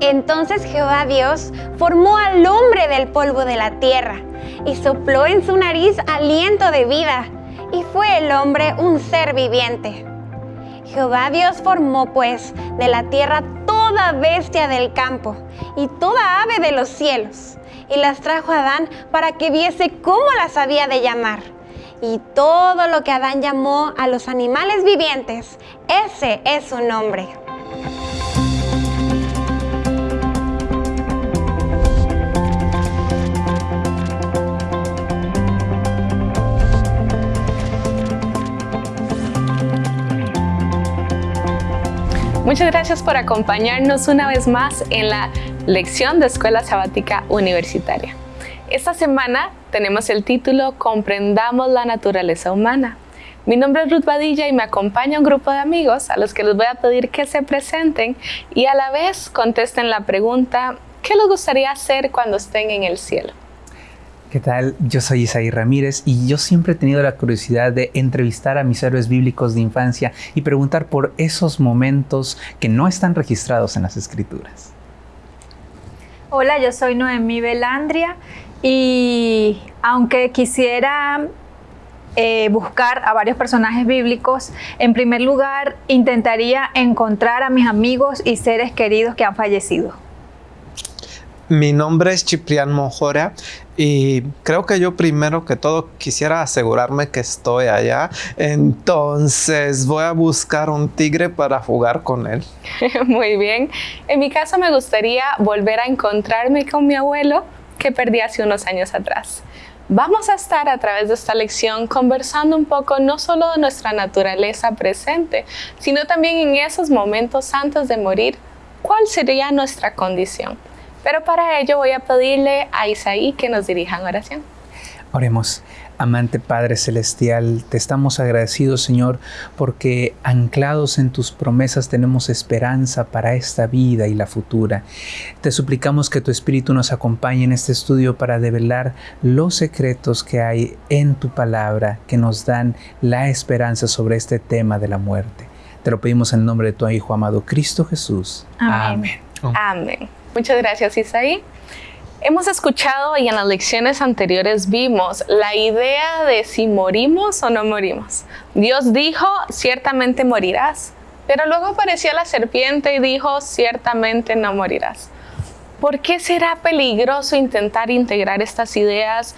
Entonces Jehová Dios formó al hombre del polvo de la tierra y sopló en su nariz aliento de vida, y fue el hombre un ser viviente. Jehová Dios formó pues de la tierra toda bestia del campo y toda ave de los cielos, y las trajo a Adán para que viese cómo las había de llamar. Y todo lo que Adán llamó a los animales vivientes, ese es su nombre. Muchas gracias por acompañarnos una vez más en la lección de Escuela Sabática Universitaria. Esta semana tenemos el título Comprendamos la naturaleza humana. Mi nombre es Ruth Badilla y me acompaña un grupo de amigos a los que les voy a pedir que se presenten y a la vez contesten la pregunta ¿qué les gustaría hacer cuando estén en el cielo? ¿Qué tal? Yo soy Isaí Ramírez y yo siempre he tenido la curiosidad de entrevistar a mis héroes bíblicos de infancia y preguntar por esos momentos que no están registrados en las escrituras. Hola, yo soy Noemí Belandria y aunque quisiera eh, buscar a varios personajes bíblicos, en primer lugar intentaría encontrar a mis amigos y seres queridos que han fallecido. Mi nombre es Ciprián Mojora y creo que yo primero que todo quisiera asegurarme que estoy allá. Entonces voy a buscar un tigre para jugar con él. Muy bien. En mi caso me gustaría volver a encontrarme con mi abuelo que perdí hace unos años atrás. Vamos a estar a través de esta lección conversando un poco no solo de nuestra naturaleza presente, sino también en esos momentos antes de morir, cuál sería nuestra condición. Pero para ello voy a pedirle a Isaí que nos dirija en oración. Oremos. Amante Padre Celestial, te estamos agradecidos, Señor, porque anclados en tus promesas tenemos esperanza para esta vida y la futura. Te suplicamos que tu Espíritu nos acompañe en este estudio para develar los secretos que hay en tu palabra que nos dan la esperanza sobre este tema de la muerte. Te lo pedimos en el nombre de tu Hijo amado Cristo Jesús. Amén. Amén. Muchas gracias, Isaí. Hemos escuchado y en las lecciones anteriores vimos la idea de si morimos o no morimos. Dios dijo, ciertamente morirás, pero luego apareció la serpiente y dijo, ciertamente no morirás. ¿Por qué será peligroso intentar integrar estas ideas?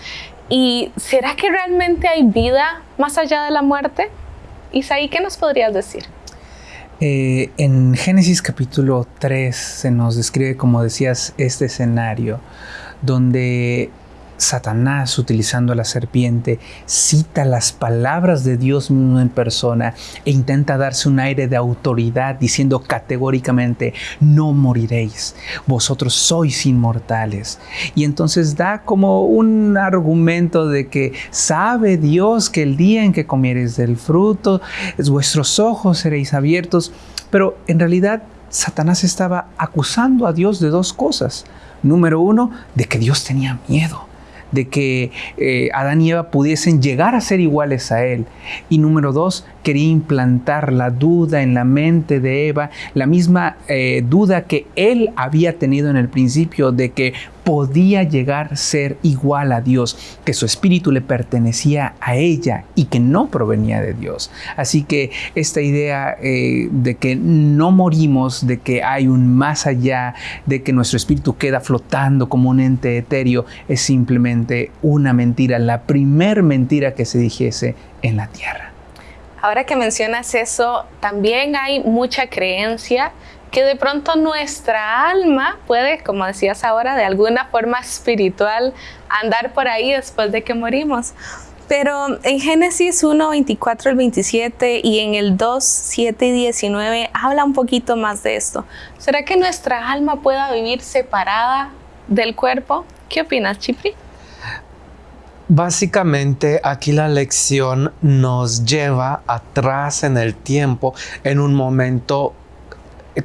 ¿Y será que realmente hay vida más allá de la muerte? Isaí, ¿qué nos podrías decir? Eh, en Génesis capítulo 3 se nos describe, como decías, este escenario donde Satanás, utilizando a la serpiente, cita las palabras de Dios mismo en persona e intenta darse un aire de autoridad diciendo categóricamente, no moriréis, vosotros sois inmortales. Y entonces da como un argumento de que sabe Dios que el día en que comiereis del fruto, vuestros ojos seréis abiertos, pero en realidad Satanás estaba acusando a Dios de dos cosas. Número uno, de que Dios tenía miedo de que eh, Adán y Eva pudiesen llegar a ser iguales a Él. Y número dos, quería implantar la duda en la mente de Eva, la misma eh, duda que Él había tenido en el principio de que podía llegar a ser igual a Dios, que su espíritu le pertenecía a ella y que no provenía de Dios. Así que esta idea eh, de que no morimos, de que hay un más allá, de que nuestro espíritu queda flotando como un ente etéreo, es simplemente una mentira, la primer mentira que se dijese en la tierra. Ahora que mencionas eso, también hay mucha creencia que de pronto nuestra alma puede, como decías ahora, de alguna forma espiritual andar por ahí después de que morimos. Pero en Génesis 1, 24 al 27 y en el 2, 7 y 19 habla un poquito más de esto. ¿Será que nuestra alma pueda vivir separada del cuerpo? ¿Qué opinas, Chipri? Básicamente aquí la lección nos lleva atrás en el tiempo en un momento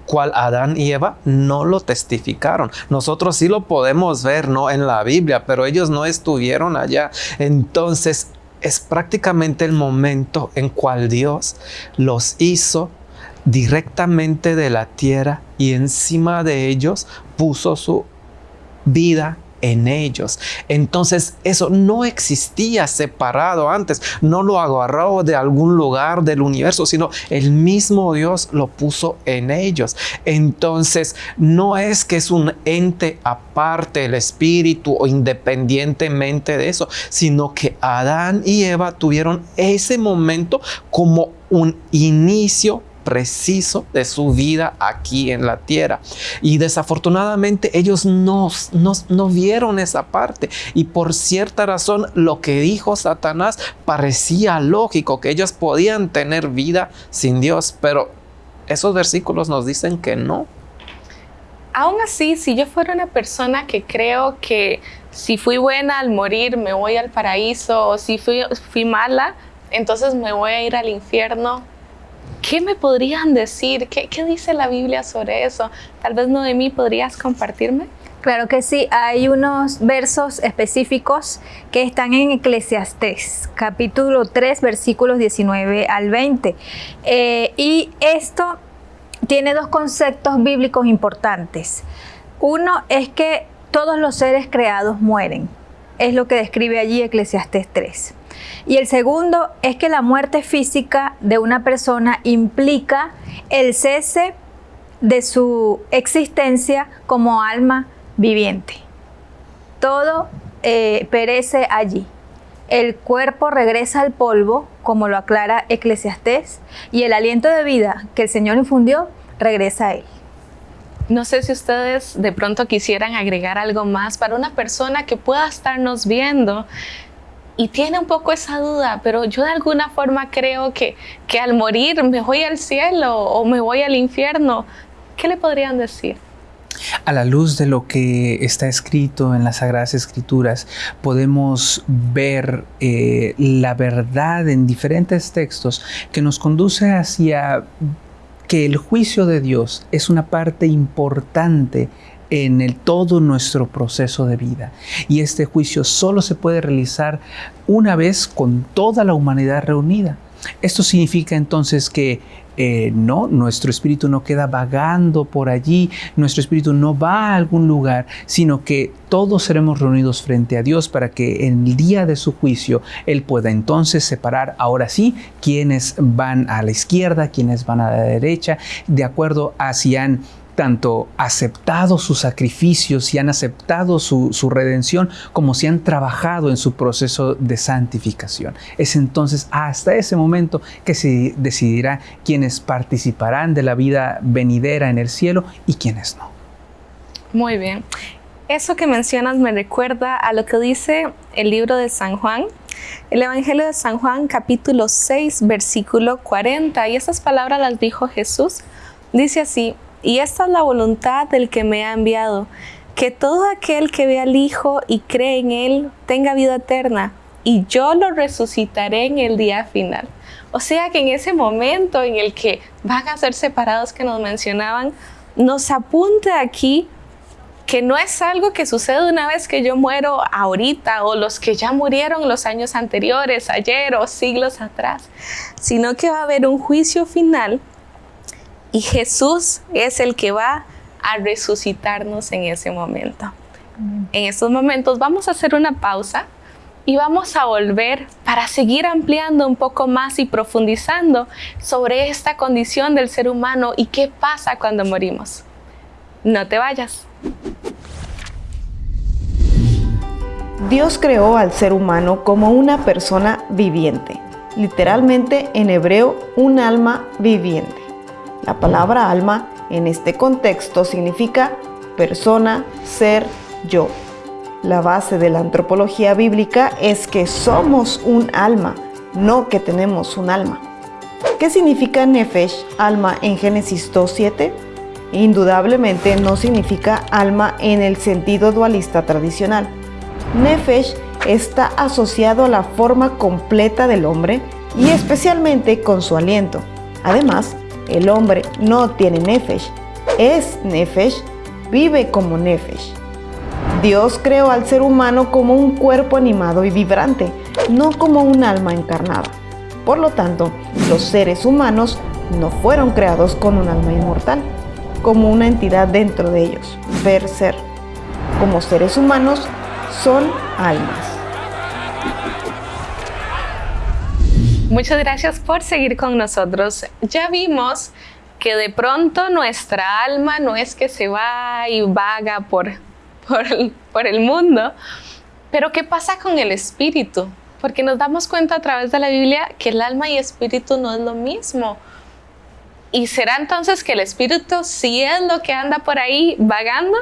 cual Adán y Eva no lo testificaron. Nosotros sí lo podemos ver, ¿no? En la Biblia, pero ellos no estuvieron allá. Entonces es prácticamente el momento en cual Dios los hizo directamente de la tierra y encima de ellos puso su vida en ellos. Entonces eso no existía separado antes, no lo agarró de algún lugar del universo, sino el mismo Dios lo puso en ellos. Entonces no es que es un ente aparte el espíritu o independientemente de eso, sino que Adán y Eva tuvieron ese momento como un inicio preciso de su vida aquí en la tierra. Y desafortunadamente ellos no, no, vieron esa parte. Y por cierta razón lo que dijo Satanás parecía lógico, que ellos podían tener vida sin Dios. Pero esos versículos nos dicen que no. Aún así, si yo fuera una persona que creo que si fui buena al morir me voy al paraíso o si fui, fui mala, entonces me voy a ir al infierno, ¿Qué me podrían decir? ¿Qué, dice la Biblia sobre eso? Tal vez Noemí podrías compartirme. Claro que sí, hay unos versos específicos que están en Eclesiastés, capítulo 3, versículos 19 al 20. Eh, y esto tiene dos conceptos bíblicos importantes. Uno es que todos los seres creados mueren, es lo que describe allí Eclesiastés 3. Y el segundo es que la muerte física de una persona implica el cese de su existencia como alma viviente. Todo eh, perece allí. El cuerpo regresa al polvo, como lo aclara Eclesiastés, y el aliento de vida que el Señor infundió regresa a él. No sé si ustedes de pronto quisieran agregar algo más para una persona que pueda estarnos viendo y tiene un poco esa duda, pero yo de alguna forma creo que, que al morir me voy al cielo o me voy al infierno. ¿Qué le podrían decir? A la luz de lo que está escrito en las Sagradas Escrituras, podemos ver eh, la verdad en diferentes textos que nos conduce hacia que el juicio de Dios es una parte importante en el, todo nuestro proceso de vida. Y este juicio solo se puede realizar una vez con toda la humanidad reunida. Esto significa entonces que eh, no, nuestro espíritu no queda vagando por allí, nuestro espíritu no va a algún lugar, sino que todos seremos reunidos frente a Dios para que en el día de su juicio Él pueda entonces separar ahora sí quienes van a la izquierda, quienes van a la derecha, de acuerdo a si han tanto aceptado sus sacrificios y han aceptado su, redención, como si han trabajado en su proceso de santificación. Es entonces hasta ese momento que se decidirá quiénes participarán de la vida venidera en el cielo y quiénes no. Muy bien. Eso que mencionas me recuerda a lo que dice el libro de San Juan, el Evangelio de San Juan capítulo 6 versículo 40 y esas palabras las dijo Jesús. Dice así, y esta es la voluntad del que me ha enviado, que todo aquel que ve al Hijo y cree en Él tenga vida eterna, y yo lo resucitaré en el día final. O sea que en ese momento en el que van a ser separados que nos mencionaban, nos apunta aquí que no es algo que sucede una vez que yo muero ahorita o los que ya murieron los años anteriores, ayer o siglos atrás, sino que va a haber un juicio final y Jesús es el que va a resucitarnos en ese momento. En estos momentos vamos a hacer una pausa y vamos a volver para seguir ampliando un poco más y profundizando sobre esta condición del ser humano y qué pasa cuando morimos. No te vayas. Dios creó al ser humano como una persona viviente, literalmente en hebreo un alma viviente. La palabra alma en este contexto significa persona, ser, yo. La base de la antropología bíblica es que somos un alma, no que tenemos un alma. ¿Qué significa nefesh, alma, en Génesis 2.7? Indudablemente no significa alma en el sentido dualista tradicional. Nefesh está asociado a la forma completa del hombre y especialmente con su aliento. Además, el hombre no tiene nefesh, es nefesh, vive como nefesh. Dios creó al ser humano como un cuerpo animado y vibrante, no como un alma encarnada. Por lo tanto, los seres humanos no fueron creados con un alma inmortal, como una entidad dentro de ellos, ver ser. Como seres humanos, son almas. Muchas gracias por seguir con nosotros. Ya vimos que de pronto nuestra alma no es que se va y vaga por, por, el mundo, pero ¿qué pasa con el espíritu? Porque nos damos cuenta a través de la Biblia que el alma y espíritu no es lo mismo. ¿Y será entonces que el espíritu sí es lo que anda por ahí vagando?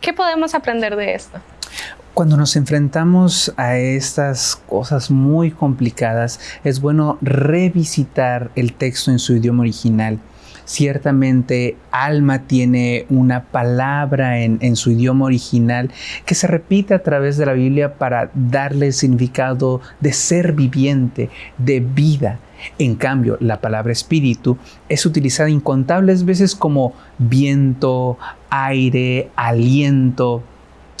¿Qué podemos aprender de esto? Cuando nos enfrentamos a estas cosas muy complicadas, es bueno revisitar el texto en su idioma original. Ciertamente, alma tiene una palabra en, en, su idioma original que se repite a través de la Biblia para darle el significado de ser viviente, de vida. En cambio, la palabra espíritu es utilizada incontables veces como viento, aire, aliento,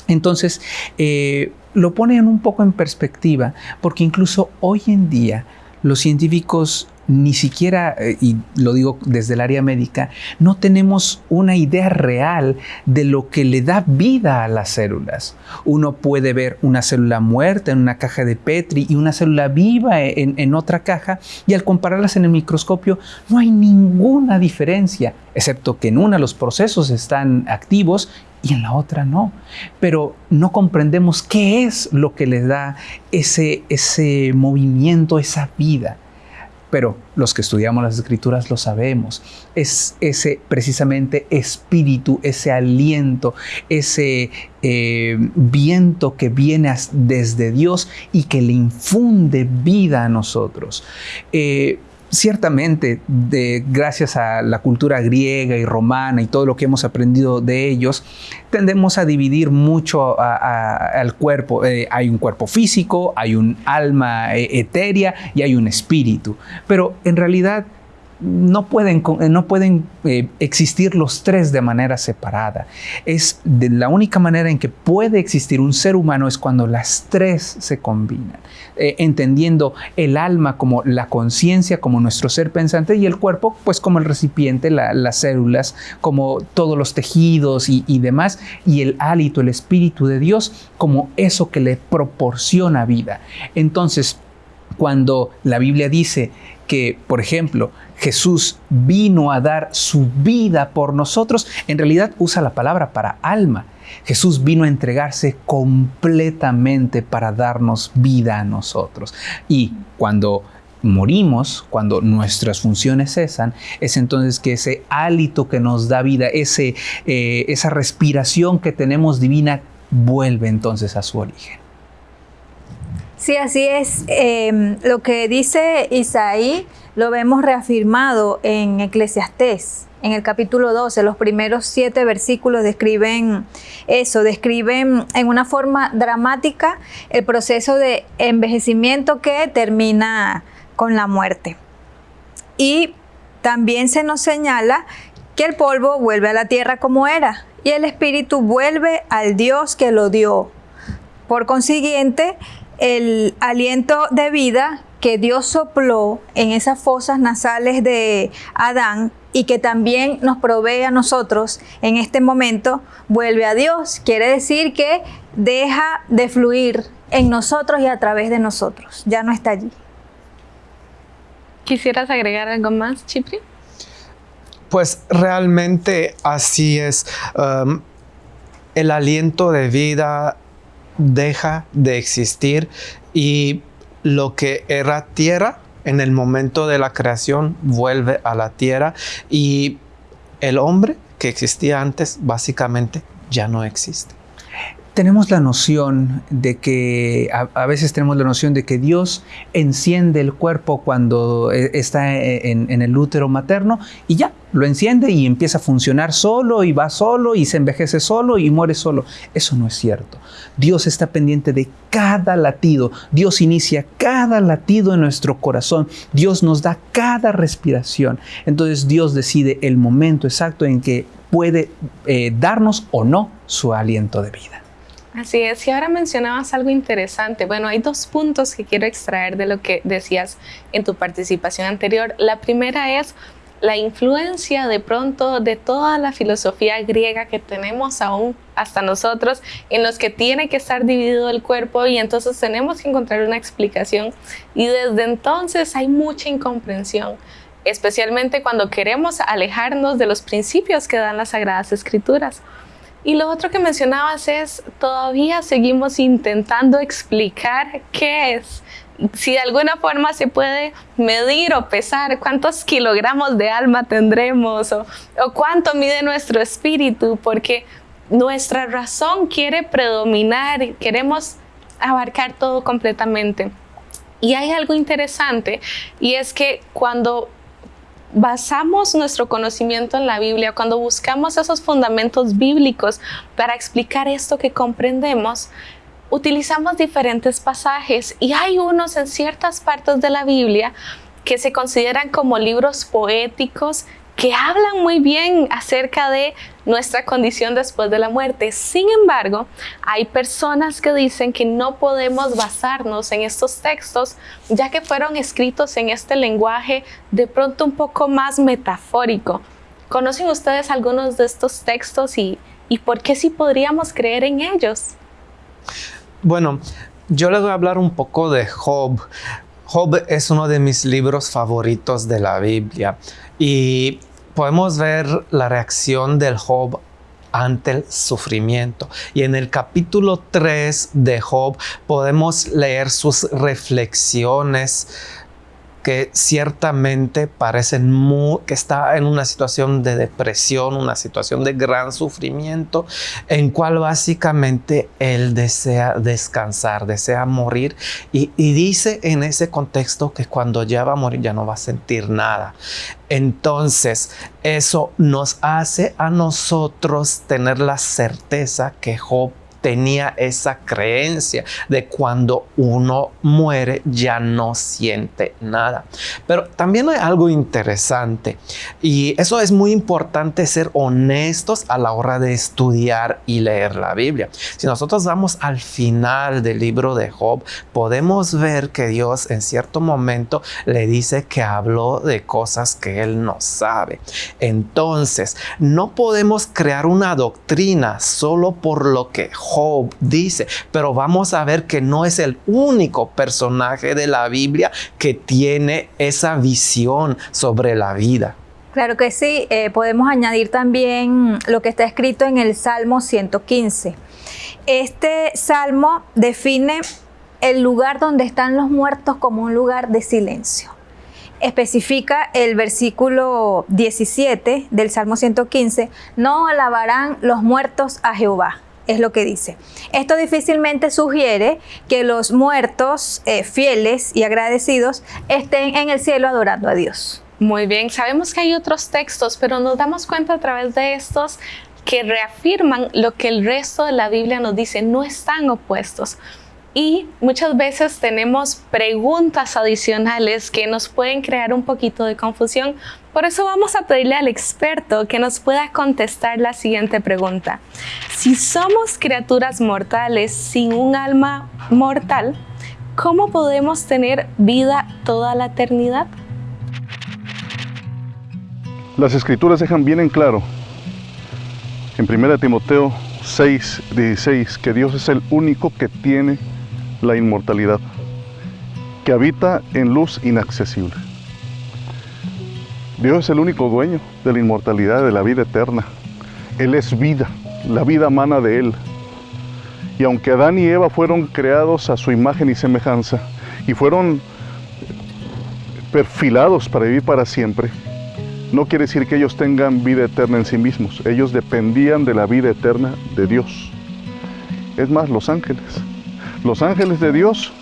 entonces, eh, lo ponen un poco en perspectiva, porque incluso hoy en día los científicos ni siquiera, eh, y lo digo desde el área médica, no tenemos una idea real de lo que le da vida a las células. Uno puede ver una célula muerta en una caja de Petri y una célula viva en, en otra caja, y al compararlas en el microscopio no hay ninguna diferencia, excepto que en una los procesos están activos y en la otra no. Pero no comprendemos qué es lo que le da ese, ese movimiento, esa vida. Pero los que estudiamos las escrituras lo sabemos. Es ese precisamente espíritu, ese aliento, ese eh, viento que viene desde Dios y que le infunde vida a nosotros. Eh, ciertamente, gracias a la cultura griega y romana y todo lo que hemos aprendido de ellos, tendemos a dividir mucho al cuerpo. Eh, hay un cuerpo físico, hay un alma eh, etérea y hay un espíritu. Pero en realidad no pueden, eh, no pueden eh, existir los tres de manera separada. Es de la única manera en que puede existir un ser humano es cuando las tres se combinan, eh, entendiendo el alma como la conciencia, como nuestro ser pensante y el cuerpo pues como el recipiente, las células, como todos los tejidos y, y demás, y el hálito, el espíritu de Dios como eso que le proporciona vida. Entonces, cuando la Biblia dice que, por ejemplo, Jesús vino a dar su vida por nosotros, en realidad usa la palabra para alma. Jesús vino a entregarse completamente para darnos vida a nosotros. Y cuando morimos, cuando nuestras funciones cesan, es entonces que ese hálito que nos da vida, ese, eh, esa respiración que tenemos divina, vuelve entonces a su origen. Sí, así es. Em, lo que dice Isaí lo vemos reafirmado en Eclesiastés, en el capítulo 12. Los primeros siete versículos describen eso, describen en una forma dramática el proceso de envejecimiento que termina con la muerte. Y también se nos señala que el polvo vuelve a la tierra como era y el espíritu vuelve al Dios que lo dio. Por consiguiente, el aliento de vida que Dios sopló en esas fosas nasales de Adán y que también nos provee a nosotros en este momento, vuelve a Dios. Quiere decir que deja de fluir en nosotros y a través de nosotros. Ya no está allí. ¿Quisieras agregar algo más, Chipri? Pues realmente así es. Um, el aliento de vida deja de existir y lo que era tierra en el momento de la creación vuelve a la tierra y el hombre que existía antes básicamente ya no existe. Tenemos la noción de que, a, veces tenemos la noción de que Dios enciende el cuerpo cuando eh, está en, en el útero materno y ya, lo enciende y empieza a funcionar solo y va solo y se envejece solo y muere solo. Eso no es cierto. Dios está pendiente de cada latido. Dios inicia cada latido en nuestro corazón. Dios nos da cada respiración. Entonces Dios decide el momento exacto en que puede eh, darnos o no su aliento de vida. Así es, y ahora mencionabas algo interesante. Bueno, hay dos puntos que quiero extraer de lo que decías en tu participación anterior. La primera es la influencia de pronto de toda la filosofía griega que tenemos aún hasta nosotros, en los que tiene que estar dividido el cuerpo y entonces tenemos que encontrar una explicación. Y desde entonces hay mucha incomprensión, especialmente cuando queremos alejarnos de los principios que dan las Sagradas Escrituras. Y lo otro que mencionabas es, todavía seguimos intentando explicar qué es. Si de alguna forma se puede medir o pesar cuántos kilogramos de alma tendremos o, cuánto mide nuestro espíritu, porque nuestra razón quiere predominar, queremos abarcar todo completamente. Y hay algo interesante y es que cuando basamos nuestro conocimiento en la Biblia, cuando buscamos esos fundamentos bíblicos para explicar esto que comprendemos, utilizamos diferentes pasajes y hay unos en ciertas partes de la Biblia que se consideran como libros poéticos que hablan muy bien acerca de nuestra condición después de la muerte. Sin embargo, hay personas que dicen que no podemos basarnos en estos textos ya que fueron escritos en este lenguaje de pronto un poco más metafórico. ¿Conocen ustedes algunos de estos textos y, y por qué sí podríamos creer en ellos? Bueno, yo les voy a hablar un poco de Job. Job es uno de mis libros favoritos de la Biblia y podemos ver la reacción del Job ante el sufrimiento. Y en el capítulo 3 de Job podemos leer sus reflexiones que ciertamente parecen que está en una situación de depresión, una situación de gran sufrimiento, en cual básicamente él desea descansar, desea morir y, y dice en ese contexto que cuando ya va a morir ya no va a sentir nada. Entonces, eso nos hace a nosotros tener la certeza que Job tenía esa creencia de cuando uno muere ya no siente nada. Pero también hay algo interesante y eso es muy importante ser honestos a la hora de estudiar y leer la Biblia. Si nosotros vamos al final del libro de Job, podemos ver que Dios en cierto momento le dice que habló de cosas que él no sabe. Entonces, no podemos crear una doctrina solo por lo que Job Job dice, pero vamos a ver que no es el único personaje de la Biblia que tiene esa visión sobre la vida. Claro que sí, eh, podemos añadir también lo que está escrito en el Salmo 115. Este salmo define el lugar donde están los muertos como un lugar de silencio. Especifica el versículo 17 del Salmo 115, no alabarán los muertos a Jehová es lo que dice. Esto difícilmente sugiere que los muertos eh, fieles y agradecidos estén en el cielo adorando a Dios. Muy bien, sabemos que hay otros textos, pero nos damos cuenta a través de estos que reafirman lo que el resto de la Biblia nos dice, no están opuestos y muchas veces tenemos preguntas adicionales que nos pueden crear un poquito de confusión. Por eso vamos a pedirle al experto que nos pueda contestar la siguiente pregunta. Si somos criaturas mortales sin un alma mortal, ¿cómo podemos tener vida toda la eternidad? Las escrituras dejan bien en claro en 1 Timoteo 6, 16 que Dios es el único que tiene la inmortalidad, que habita en luz inaccesible. Dios es el único dueño de la inmortalidad, de la vida eterna. Él es vida, la vida mana de Él. Y aunque Adán y Eva fueron creados a su imagen y semejanza y fueron perfilados para vivir para siempre, no quiere decir que ellos tengan vida eterna en sí mismos. Ellos dependían de la vida eterna de Dios. Es más, los ángeles. Los ángeles de Dios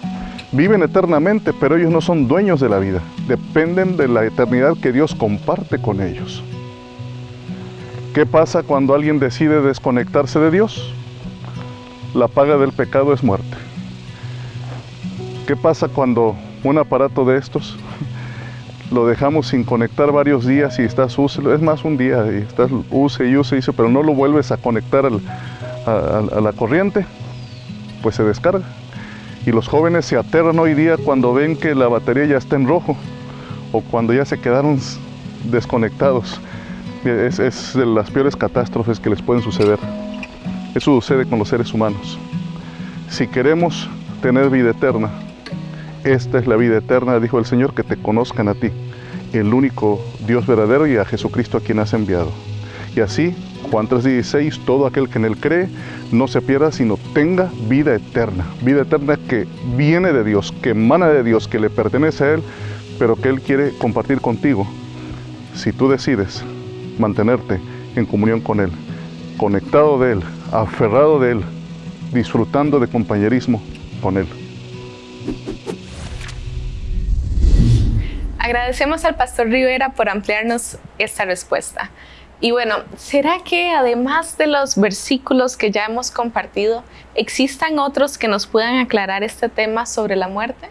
viven eternamente, pero ellos no son dueños de la vida. Dependen de la eternidad que Dios comparte con ellos. ¿Qué pasa cuando alguien decide desconectarse de Dios? La paga del pecado es muerte. ¿Qué pasa cuando un aparato de estos lo dejamos sin conectar varios días y estás úselo? Es más un día y estás use y use y use, pero no lo vuelves a conectar a la corriente pues se descarga. Y los jóvenes se aterran hoy día cuando ven que la batería ya está en rojo o cuando ya se quedaron desconectados. Es, es de las peores catástrofes que les pueden suceder. Eso sucede con los seres humanos. Si queremos tener vida eterna, esta es la vida eterna, dijo el Señor, que te conozcan a ti, el único Dios verdadero y a Jesucristo a quien has enviado. Y así, Juan 3:16, todo aquel que en él cree no se pierda, sino tenga vida eterna. Vida eterna que viene de Dios, que emana de Dios, que le pertenece a Él, pero que Él quiere compartir contigo. Si tú decides mantenerte en comunión con Él, conectado de Él, aferrado de Él, disfrutando de compañerismo con Él. Agradecemos al pastor Rivera por ampliarnos esta respuesta. Y bueno, ¿será que además de los versículos que ya hemos compartido, existan otros que nos puedan aclarar este tema sobre la muerte?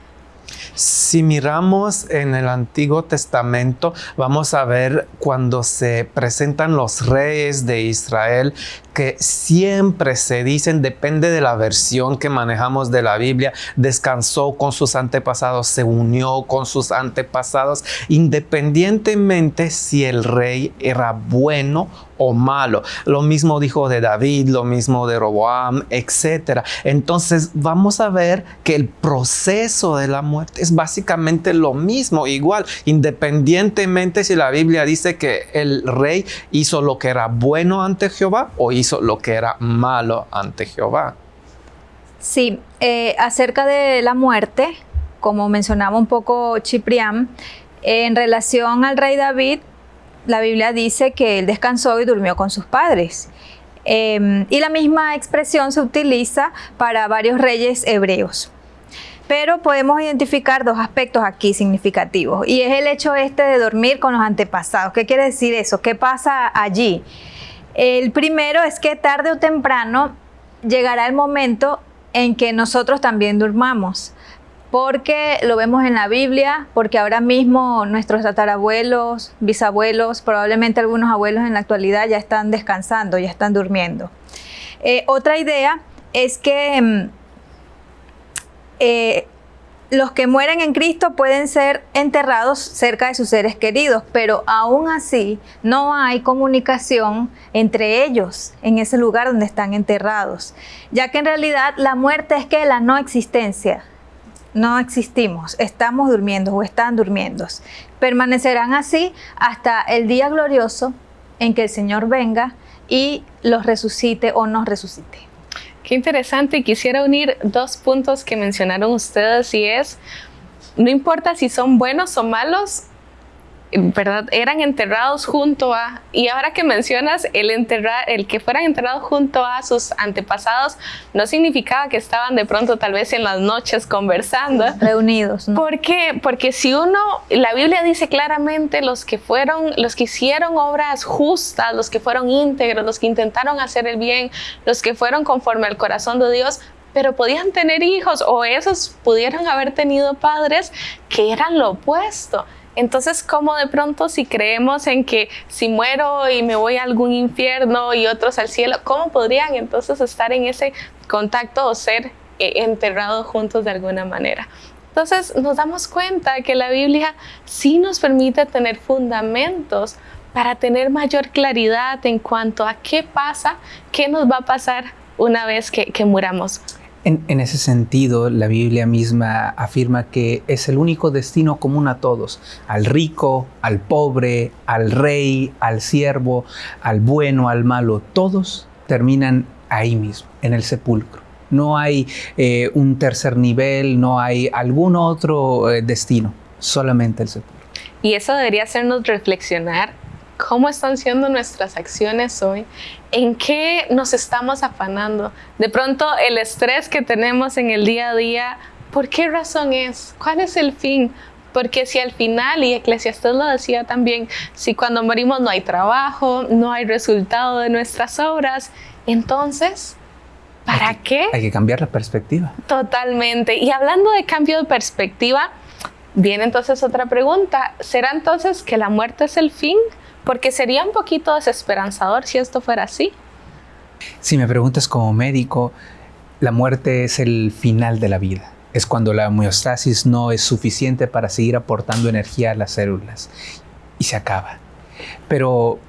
Si miramos en el Antiguo Testamento, vamos a ver cuando se presentan los reyes de Israel que siempre se dicen, depende de la versión que manejamos de la Biblia, descansó con sus antepasados, se unió con sus antepasados, independientemente si el rey era bueno o malo. Lo mismo dijo de David, lo mismo de Roboam, etc. Entonces vamos a ver que el proceso de la muerte es básicamente lo mismo, igual, independientemente si la Biblia dice que el rey hizo lo que era bueno ante Jehová o hizo hizo lo que era malo ante Jehová. Sí, eh, acerca de la muerte, como mencionaba un poco Ciprián, en relación al rey David, la Biblia dice que él descansó y durmió con sus padres. Em, y la misma expresión se utiliza para varios reyes hebreos. Pero podemos identificar dos aspectos aquí significativos y es el hecho este de dormir con los antepasados. ¿Qué quiere decir eso? ¿Qué pasa allí? El primero es que tarde o temprano llegará el momento en que nosotros también durmamos, porque lo vemos en la Biblia, porque ahora mismo nuestros tatarabuelos, bisabuelos, probablemente algunos abuelos en la actualidad ya están descansando, ya están durmiendo. Eh, otra idea es que mm, eh, los que mueren en Cristo pueden ser enterrados cerca de sus seres queridos, pero aún así no hay comunicación entre ellos en ese lugar donde están enterrados, ya que en realidad la muerte es que la no existencia. No existimos, estamos durmiendo o están durmiendo. Permanecerán así hasta el día glorioso en que el Señor venga y los resucite o nos resucite. Qué interesante y quisiera unir dos puntos que mencionaron ustedes y es, no importa si son buenos o malos, ¿verdad? Eran enterrados junto a, y ahora que mencionas el enterrar, el que fueran enterrados junto a sus antepasados, no significaba que estaban de pronto tal vez en las noches conversando. Reunidos. ¿no? ¿Por qué? Porque si uno, la Biblia dice claramente los que fueron, los que hicieron obras justas, los que fueron íntegros, los que intentaron hacer el bien, los que fueron conforme al corazón de Dios, pero podían tener hijos o esos pudieron haber tenido padres que eran lo opuesto. Entonces, ¿cómo de pronto si creemos en que si muero y me voy a algún infierno y otros al cielo, cómo podrían entonces estar en ese contacto o ser eh, enterrados juntos de alguna manera? Entonces nos damos cuenta que la Biblia sí nos permite tener fundamentos para tener mayor claridad en cuanto a qué pasa, qué nos va a pasar una vez que, que muramos. En, ese sentido, la Biblia misma afirma que es el único destino común a todos, al rico, al pobre, al rey, al siervo, al bueno, al malo, todos terminan ahí mismo, en el sepulcro. No hay eh, un tercer nivel, no hay algún otro eh, destino, solamente el sepulcro. Y eso debería hacernos reflexionar cómo están siendo nuestras acciones hoy, en qué nos estamos afanando. De pronto el estrés que tenemos en el día a día, ¿por qué razón es? ¿Cuál es el fin? Porque si al final, y Eclesiastes lo decía también, si cuando morimos no hay trabajo, no hay resultado de nuestras obras, entonces, ¿para qué? Hay que cambiar la perspectiva. Totalmente. Y hablando de cambio de perspectiva, viene entonces otra pregunta. ¿Será entonces que la muerte es el fin? Porque sería un poquito desesperanzador si esto fuera así. Si me preguntas como médico, La muerte es el final de la vida. Es cuando la homeostasis no es suficiente para seguir aportando energía a las células y se acaba. Pero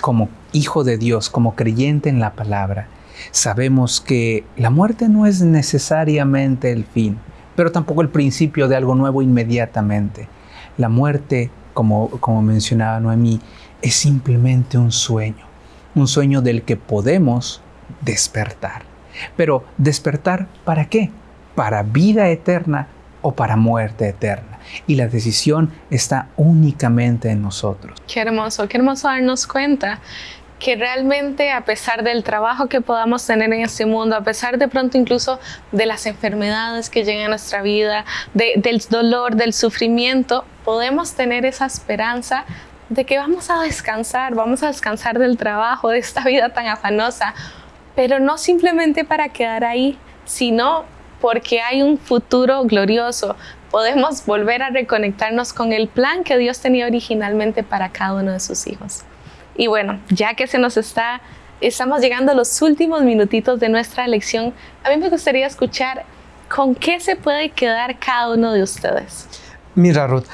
como hijo de Dios, como creyente en la palabra, sabemos que la muerte no es necesariamente el fin, pero tampoco el principio de algo nuevo inmediatamente. La muerte, como, como mencionaba Noemí, es simplemente un sueño, un sueño del que podemos despertar. Pero despertar para qué? Para vida eterna o para muerte eterna. Y la decisión está únicamente en nosotros. Qué hermoso, qué hermoso darnos cuenta que realmente a pesar del trabajo que podamos tener en este mundo, a pesar de pronto incluso de las enfermedades que llegan a nuestra vida, del dolor, del sufrimiento, podemos tener esa esperanza de que vamos a descansar, vamos a descansar del trabajo, de esta vida tan afanosa, pero no simplemente para quedar ahí, sino porque hay un futuro glorioso. Podemos volver a reconectarnos con el plan que Dios tenía originalmente para cada uno de sus hijos. Y bueno, ya que se nos está, estamos llegando a los últimos minutitos de nuestra lección, a mí me gustaría escuchar con qué se puede quedar cada uno de ustedes. Mira, Ruth,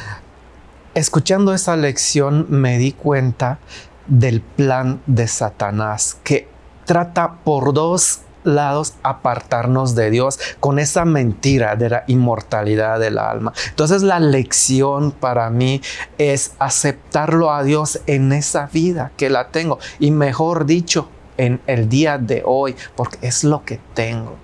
escuchando esa lección me di cuenta del plan de Satanás que trata por dos lados apartarnos de Dios con esa mentira de la inmortalidad del alma. Entonces la lección para mí es aceptarlo a Dios en esa vida que la tengo y mejor dicho en el día de hoy porque es lo que tengo.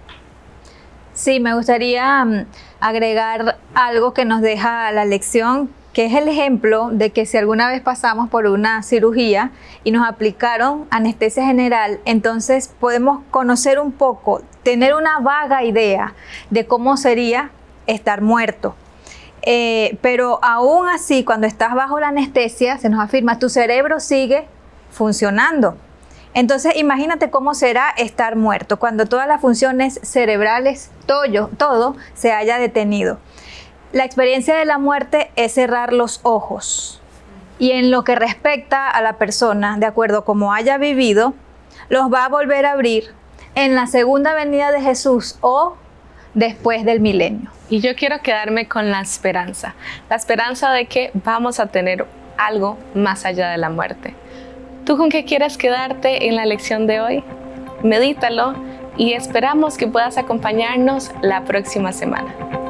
Sí, me gustaría mm, agregar algo que nos deja la lección que es el ejemplo de que si alguna vez pasamos por una cirugía y nos aplicaron anestesia general, entonces podemos conocer un poco, tener una vaga idea de cómo sería estar muerto. Eh, pero aún así, cuando estás bajo la anestesia, se nos afirma, tu cerebro sigue funcionando. Entonces, imagínate cómo será estar muerto, cuando todas las funciones cerebrales, todo, todo se haya detenido. La experiencia de la muerte es cerrar los ojos. Y en lo que respecta a la persona, de acuerdo como haya vivido, los va a volver a abrir en la segunda venida de Jesús o después del milenio. Y yo quiero quedarme con la esperanza, la esperanza de que vamos a tener algo más allá de la muerte. ¿Tú con qué quieres quedarte en la lección de hoy? Medítalo y esperamos que puedas acompañarnos la próxima semana.